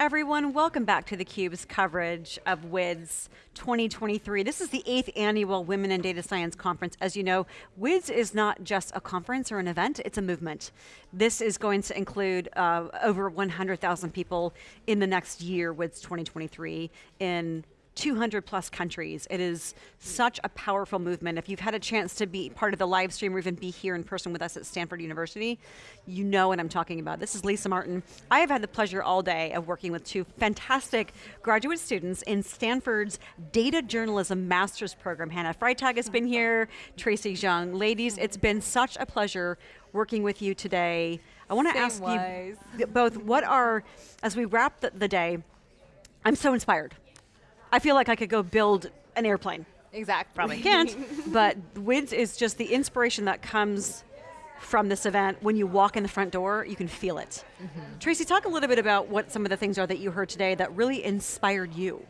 everyone, welcome back to theCUBE's coverage of WIDS 2023. This is the eighth annual Women in Data Science Conference. As you know, WIDS is not just a conference or an event, it's a movement. This is going to include uh, over 100,000 people in the next year, WIDS 2023, in 200 plus countries. It is such a powerful movement. If you've had a chance to be part of the live stream or even be here in person with us at Stanford University, you know what I'm talking about. This is Lisa Martin. I have had the pleasure all day of working with two fantastic graduate students in Stanford's Data Journalism Master's Program. Hannah Freitag has been here, Tracy Zhang. Ladies, it's been such a pleasure working with you today. I want to ask wise. you both, what are, as we wrap the, the day, I'm so inspired. I feel like I could go build an airplane. Exactly. Probably can't, but WIDS is just the inspiration that comes from this event. When you walk in the front door, you can feel it. Mm -hmm. Tracy, talk a little bit about what some of the things are that you heard today that really inspired you.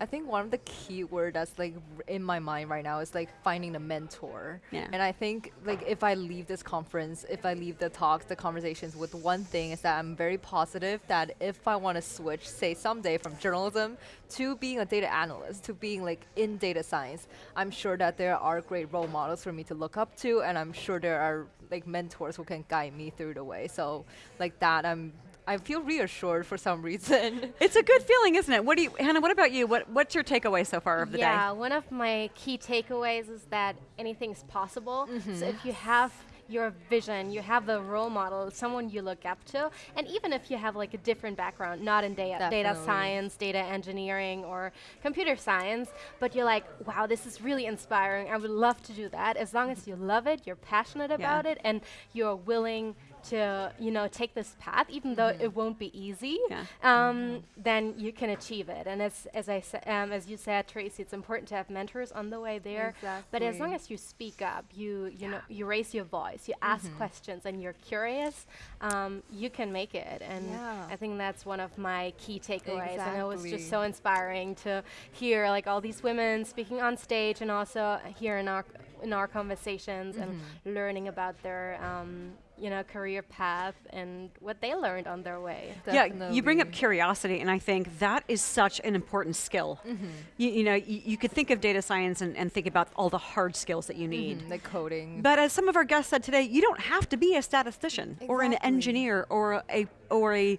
I think one of the key word that's like in my mind right now is like finding a mentor. Yeah. And I think like if I leave this conference, if I leave the talks, the conversations with one thing is that I'm very positive that if I want to switch, say someday from journalism to being a data analyst, to being like in data science, I'm sure that there are great role models for me to look up to and I'm sure there are like mentors who can guide me through the way. So like that I'm I feel reassured for some reason. It's a good feeling, isn't it? What do you, Hannah? What about you? What What's your takeaway so far of the yeah, day? Yeah, one of my key takeaways is that anything's possible. Mm -hmm. So if you have your vision, you have a role model, someone you look up to, and even if you have like a different background, not in data, data science, data engineering, or computer science, but you're like, wow, this is really inspiring, I would love to do that, as long as you love it, you're passionate about yeah. it, and you're willing to you know take this path, even mm -hmm. though it mm-hmm. won't be easy, yeah. um, mm -hmm. then you can achieve it. And as as I um, as you said, Tracy, it's important to have mentors on the way there. Exactly. But as long as you speak up, you you yeah. know you raise your voice, you ask mm -hmm. questions, and you're curious, um, you can make it. And yeah. I think that's one of my key takeaways. Exactly. And it was just so inspiring to hear like all these women speaking on stage, and also here in our in our conversations and mm-hmm. learning about their um, you know, career path and what they learned on their way. Definitely. Yeah, you bring up curiosity, and I think that is such an important skill. Mm -hmm. you, you, know, you, you, could think of data science and, and, think about all the hard skills that you need. Mm -hmm. The coding. But as some of our guests said today, you don't have to be a statistician exactly. or an engineer or a, or a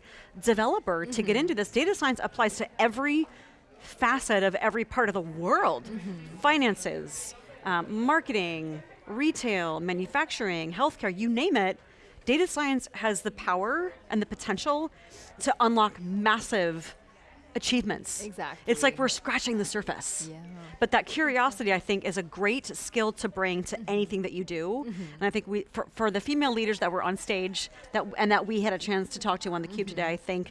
developer mm -hmm. to get mm-hmm. into this. Data science applies to every facet of every part of the world. Mm-hmm. Finances, um, marketing, retail, manufacturing, healthcare, you name it, data science has the power and the potential to unlock massive achievements. Exactly. It's like we're scratching the surface. Yeah. But that curiosity, I think, is a great skill to bring to mm -hmm. anything that you do. Mm -hmm. And I think we, for, for, the female leaders that were on stage that and that we had a chance to talk to on theCUBE mm -hmm. today, I think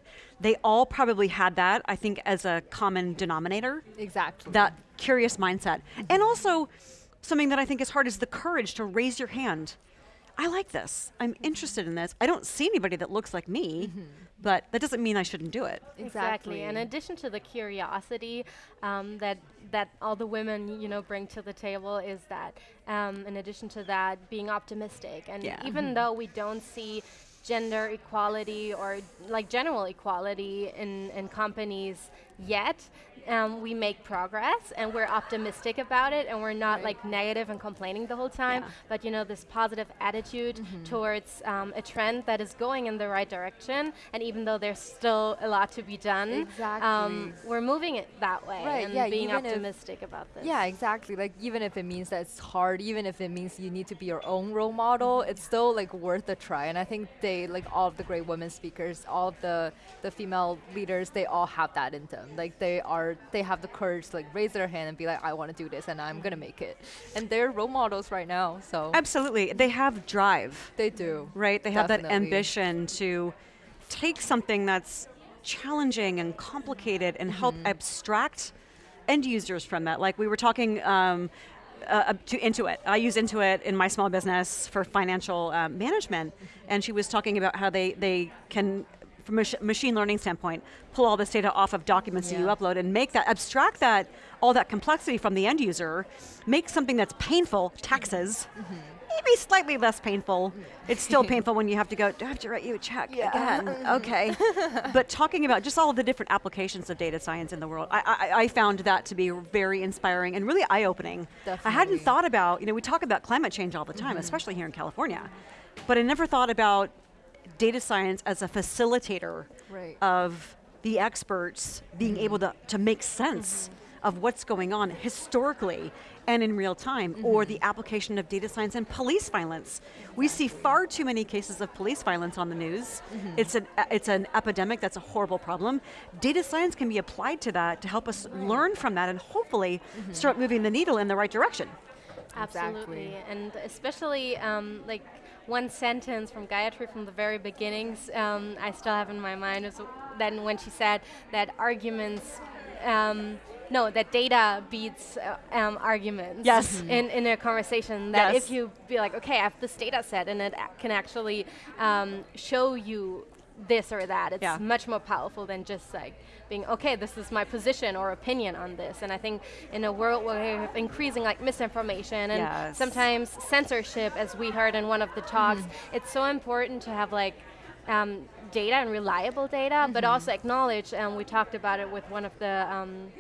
they all probably had that, I think, as a common denominator. Exactly. That curious mindset. And also, something that I think is hard is the courage to raise your hand I like this. I'm interested in this. I don't see anybody that looks like me, mm -hmm. but that doesn't mean I shouldn't do it. Exactly. In addition to the curiosity um, that that all the women you know bring to the table is that um, in addition to that being optimistic and yeah. even mm -hmm. though we don't see gender equality or like general equality in, in companies yet um, we make progress and we're optimistic about it and we're not right. like negative and complaining the whole time, yeah. but you know, this positive attitude mm -hmm. towards um, a trend that is going in the right direction and even though there's still a lot to be done, exactly. um, we're moving it that way right, and yeah, being optimistic about this. Yeah, exactly. Like even if it means that it's hard, even if it means you need to be your own role model, mm -hmm. it's still like worth a try. And I think they, like all of the great women speakers, all of the, the female leaders, they all have that in them. Like they are they have the courage to like raise their hand and be like, I want to do this and I'm gonna make it. And they're role models right now, so. Absolutely, they have drive. They do. Right, they Definitely. have that ambition to take something that's challenging and complicated and mm -hmm. help mm-hmm. abstract end users from that. Like we were talking um, uh, to Intuit. I use Intuit in my small business for financial uh, management, and she was talking about how they, they can from a machine learning standpoint, pull all this data off of documents yeah. that you upload and make that, abstract that, all that complexity from the end user, make something that's painful, taxes, mm -hmm. maybe slightly less painful. It's still painful when you have to go, do I have to write you a check Yeah. again? Okay. but talking about just all of the different applications of data science in the world, I, I, I found that to be very inspiring and really eye-opening. I hadn't thought about, you know, we talk about climate change all the time, especially here in California, but I never thought about data science as a facilitator Right. of the experts being mm-hmm. able to, to make sense mm-hmm. of what's going on historically and in real time, or the mm-hmm. application of data science and police violence. We see far too many cases of police violence on the news. It's, an, it's an epidemic, that's a horrible problem. Data science can be applied to that to help us learn from that and hopefully start moving the needle in the right direction. Absolutely, Exactly. and especially um, like one sentence from Gayatri from the very beginnings, um, I still have in my mind is then when she said that arguments, um, no, that data beats uh, um, arguments. Yes. In in a conversation, that Yes. if you be like, okay, I have this data set, and it can actually um, show you this or that. It's Yeah. much more powerful than just like being okay. This is my position or opinion on this. And I think in a world where we have increasing like misinformation and Yes. sometimes censorship, as we heard in one of the talks, it's so important to have like um, data and reliable data, but also acknowledge. And we talked about it with one of the. Um,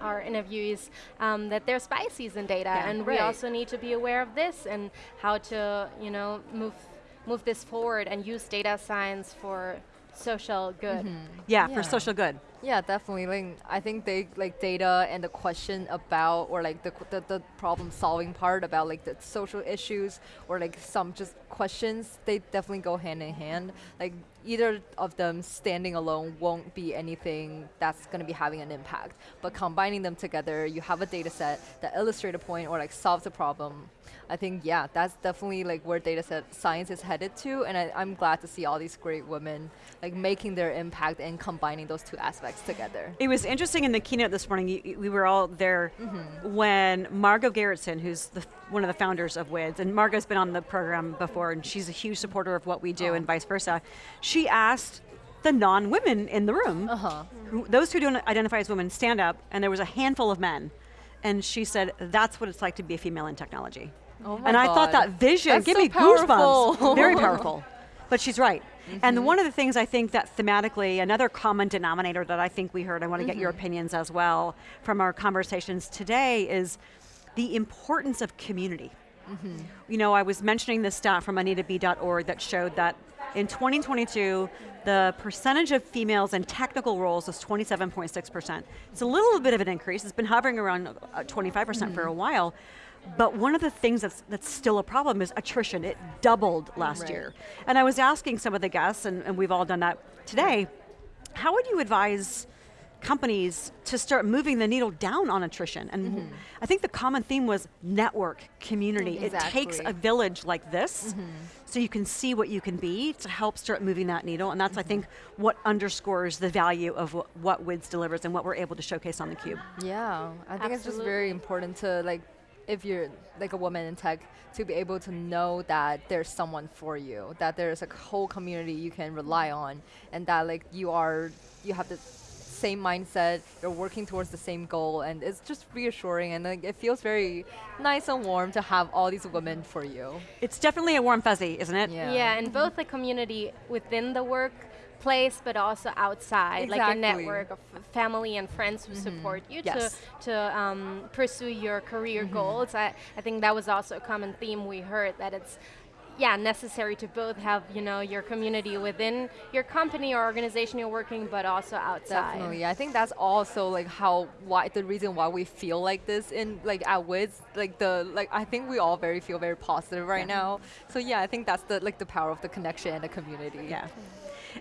our interviewees um, that there's biases in data, Yeah. and we also need to be aware of this and how to, you know, move move this forward and use data science for social good. Yeah, Yeah. for social good. Yeah, definitely. Like I think they like data and the question about or like the the, the problem solving part about like the social issues or like some just questions. They definitely go hand in hand. Like either of them standing alone won't be anything that's going to be having an impact. But combining them together, you have a data set that illustrate a point or like solves a problem. I think yeah, that's definitely like where data set science is headed to, and I, I'm glad to see all these great women like making their impact and combining those two aspects together. It was interesting in the keynote this morning. we were all there mm-hmm. when Margot Gerritsen, who's the, one of the founders of WIDS, and Margot's been on the program before, and she's a huge supporter of what we do, oh. and vice versa. She asked the non-women in the room, Uh-huh. who, those who don't identify as women, stand up, and there was a handful of men, and she said, "That's what it's like to be a female in technology." Oh my and I thought God. that vision, That's give so me goosebumps. Very powerful. But she's right. And Mm-hmm. one of the things I think that thematically, another common denominator that I think we heard, I want to get your Mm-hmm. opinions as well from our conversations today, is the importance of community. Mm-hmm. You know, I was mentioning this stat from AnitaB.org that showed that in 2022, the percentage of females in technical roles was 27.6%. It's a little bit of an increase. It's been hovering around uh, 25% for a while. But one of the things that's, that's still a problem is attrition. It doubled last Right. year. And I was asking some of the guests, and, and we've all done that today, how would you advise companies to start moving the needle down on attrition? And mm-hmm. I think the common theme was network, community. It takes a village like this mm-hmm. so you can see what you can be to help start moving that needle. And that's, I think, mm-hmm. what underscores the value of what, what WIDS delivers and what we're able to showcase on theCUBE. Yeah, I think it's just very important to like, if you're like a woman in tech, to be able to know that there's someone for you, that there's a whole community you can rely on, and that like you are, you have the same mindset, you're working towards the same goal, and it's just reassuring, and like, it feels very nice and warm to have all these women for you. It's definitely a warm fuzzy, isn't it? Yeah. Yeah, and both the community within the workplace, but also outside, like a network of family and friends who support you Yes. to to um, pursue your career goals. I, I think that was also a common theme we heard that it's yeah necessary to both have you know your community within your company or organization you're working, but also outside. Definitely, I think that's also like how why the reason why we feel like this in like at WIDS, like the like I think we all very feel very positive right Yeah. now. So yeah, I think that's the like the power of the connection and the community. Yeah.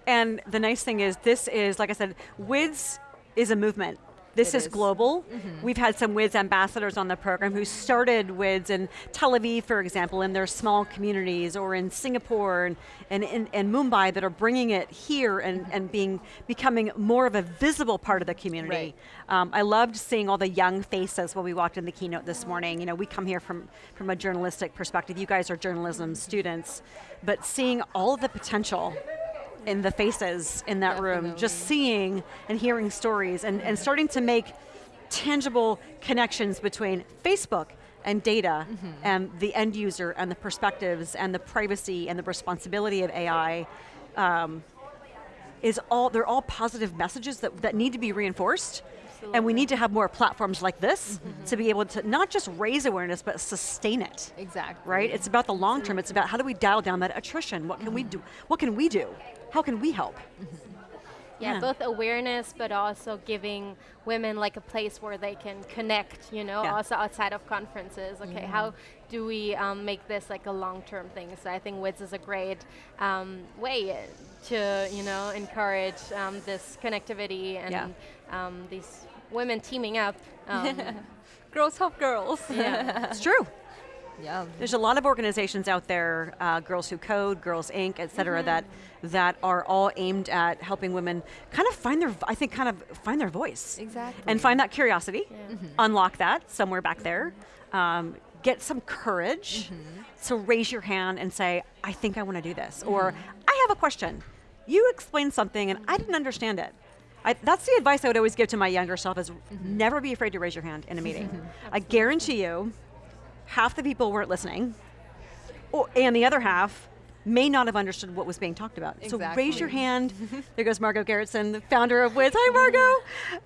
And the nice thing is, this is, like I said, WIDS is a movement. This is, is. global. Mm-hmm. We've had some WIDS ambassadors on the program who started WIDS in Tel Aviv, for example, in their small communities, or in Singapore and, and, and, and Mumbai that are bringing it here and, mm-hmm. and being becoming more of a visible part of the community. Um, I loved seeing all the young faces when we walked in the keynote this morning. You know, we come here from, from a journalistic perspective. You guys are journalism mm-hmm. students, but seeing all the potential in the faces in that room, just seeing and hearing stories and, and starting to make tangible connections between Facebook and data and the end user and the perspectives and the privacy and the responsibility of AI um, is all, they're all positive messages that, that need to be reinforced. And we need to have more platforms like this to be able to not just raise awareness, but sustain it Exactly. right? It's about the long term. It's about how do we dial down that attrition? What can we do? What can we do? How can we help? Yeah, Yeah. both awareness, but also giving women like a place where they can connect. You know, Yeah. also outside of conferences. Okay, how do we um, make this like a long-term thing? So I think WIDS is a great um, way to you know encourage um, this connectivity and Yeah. um, these women teaming up. Um, Girls help girls. yeah. It's true. Yeah. There's a lot of organizations out there, uh, Girls Who Code, Girls Inc., et cetera, mm-hmm. that that are all aimed at helping women kind of find their, I think, kind of find their voice Exactly. and find that curiosity, mm-hmm. Mm-hmm. unlock that somewhere back there, um, get some courage. So raise your hand and say, "I think I want to do this," or "I have a question." You explained something and I didn't understand it. I, that's the advice I would always give to my younger self: is never be afraid to raise your hand in a meeting. I guarantee you, half the people weren't listening, or, and the other half may not have understood what was being talked about. So raise your hand. there goes Margot Gerritsen, the founder of WIDS. Hi,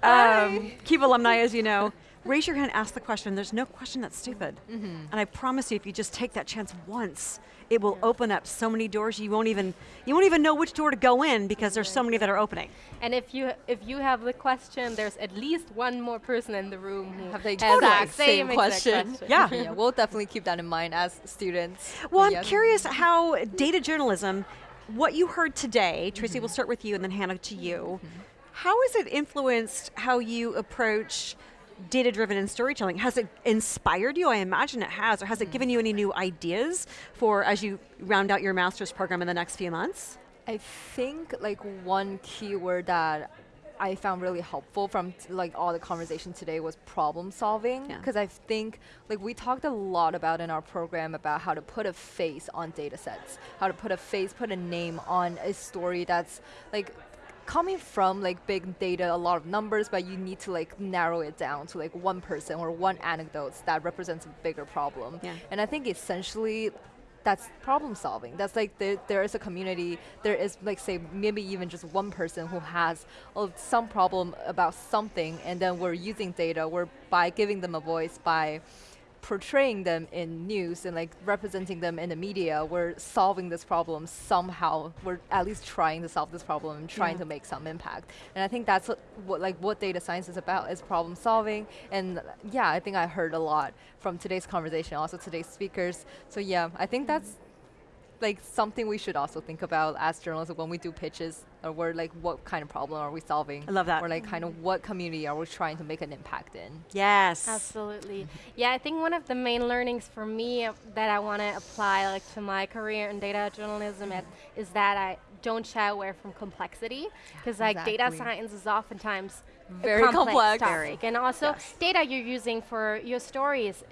Margot. Um, Cube alumni, as you know. Raise your hand, ask the question. There's no question that's stupid. And I promise you, if you just take that chance once, it will open up so many doors you won't even you won't even know which door to go in because there's so many that are opening. And if you if you have the question, there's at least one more person in the room who Have the has exact that same exact question. Yeah. yeah, we'll definitely keep that in mind as students. Well, But I'm yeah. curious how data journalism, what you heard today, Tracy, we'll mm-hmm. start with you and then Hannah to you. Mm-hmm. How has it influenced how you approach data driven and storytelling? Has it inspired you? I imagine it has. Or has it given you any new ideas for as you round out your master's program in the next few months? I think like one keyword that I found really helpful from like all the conversation today was problem solving Yeah. because I think like we talked a lot about in our program about how to put a face on data sets, how to put a face, put a name on a story that's like coming from like big data, a lot of numbers, but you need to like narrow it down to like one person or one anecdote that represents a bigger problem. Yeah. And I think essentially that's problem solving. That's like there, there is a community, there is like say maybe even just one person who has oh, some problem about something and then we're using data, we're by giving them a voice, by portraying them in news and like representing them in the media, we're solving this problem somehow. We're at least trying to solve this problem and trying Yeah. to make some impact. And I think that's what, what like what data science is about is problem solving. And yeah, I think I heard a lot from today's conversation, also today's speakers. So yeah, I think that's like something we should also think about as journalists when we do pitches or we're like what kind of problem are we solving I love that. or like kind of what community are we trying to make an impact in Yes. Absolutely. Yeah, I think one of the main learnings for me uh, that I want to apply like to my career in data journalism at, is that I don't shy away from complexity because like data science is oftentimes Very complex, complex. topic. and also Yes. data you're using for your stories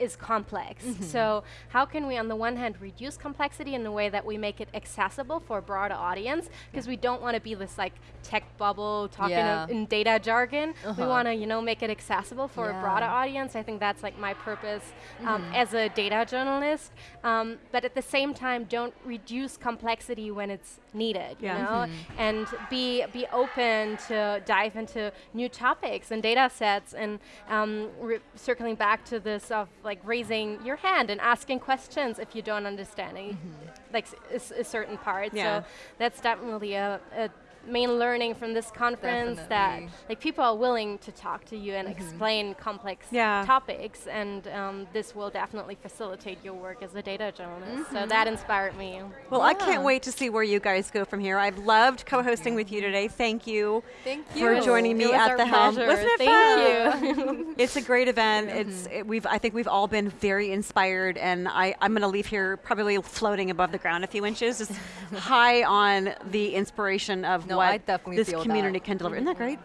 is complex. So how can we on the one hand reduce complexity in a way that we make it accessible for a broader audience because we don't want to be this like tech bubble talking Yeah. in data jargon. We Uh-huh. want to you know make it accessible for a broader audience. I think that's like my purpose um, Mm-hmm. as a data journalist. Um, but at the same time, don't reduce complexity when it's needed. Yeah. You know, Mm-hmm. and be be open to dive into new topics and data sets and um, circling back to this of like raising your hand and asking questions if you don't understand any, mm-hmm. like s- s- a certain part. Yeah. So that's definitely a, a main learning from this conference that like people are willing to talk to you and explain complex Yeah. topics and um, this will definitely facilitate your work as a data journalist so that inspired me Well, I can't wait to see where you guys go from here. I've loved co-hosting with you today. Thank you. Thank you. For joining me at our the helm. pleasure. Wasn't it Thank fun? you It's a great event. It's it, we've I think we've all been very inspired, and I I'm going to leave here probably floating above the ground a few inches, just high on the inspiration of No, what I definitely this feel community that. can deliver. Isn't that great?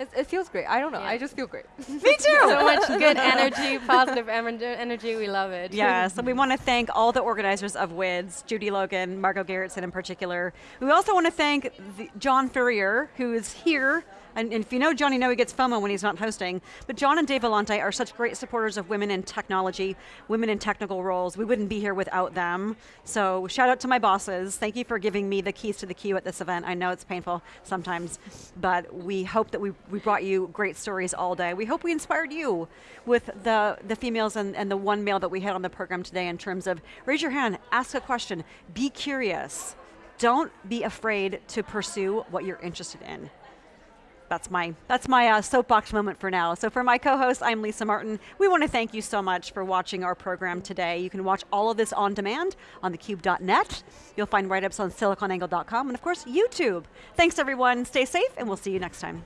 It, it feels great. I don't know. Yeah. I just feel great. Me too. so much good energy positive energy we love it Yeah, so we want to thank all the organizers of WIDS, Judy Logan, Margot Gerritsen in particular. We also want to thank the, John Furrier, who is here And, and if you know John, you know he gets FOMO when he's not hosting. But John and Dave Vellante are such great supporters of women in technology, women in technical roles. We wouldn't be here without them. So shout out to my bosses. Thank you for giving me the keys to theCUBE at this event. I know it's painful sometimes, but we hope that we, we brought you great stories all day. We hope we inspired you with the, the females and, and the one male that we had on the program today in terms of raise your hand, ask a question, be curious. Don't be afraid to pursue what you're interested in that's my, that's my uh, soapbox moment for now. So for my co-host, I'm Lisa Martin. We want to thank you so much for watching our program today. You can watch all of this on demand on thecube.net. You'll find write-ups on siliconangle.com and of course, YouTube. Thanks everyone, stay safe and we'll see you next time.